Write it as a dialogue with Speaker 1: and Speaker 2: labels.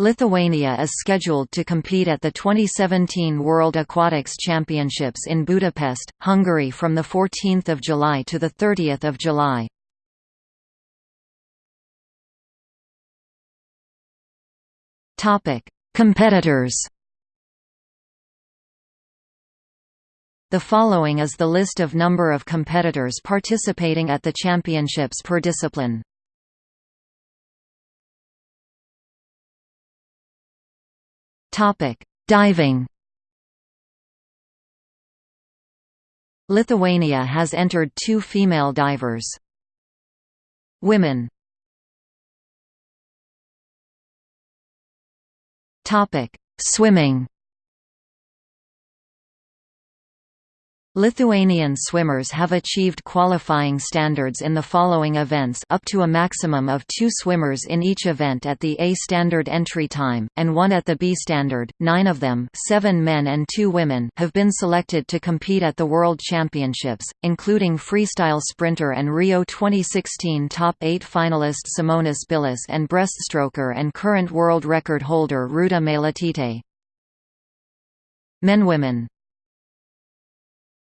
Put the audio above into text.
Speaker 1: Lithuania is scheduled to compete at the 2017 World Aquatics Championships in Budapest, Hungary from 14 July to 30 July. Competitors The following is the list of number of competitors participating at the championships per discipline. Topic: Diving. Lithuania has entered two female divers. Women. Topic: Swimming. Lithuanian swimmers have achieved qualifying standards in the following events up to a maximum of two swimmers in each event at the A standard entry time, and one at the B standard. Nine of them seven men and two women have been selected to compete at the World Championships, including freestyle sprinter and Rio 2016 top 8 finalist Simonas Bilis and breaststroker and current world record holder Rūta Meilutytė. Men Women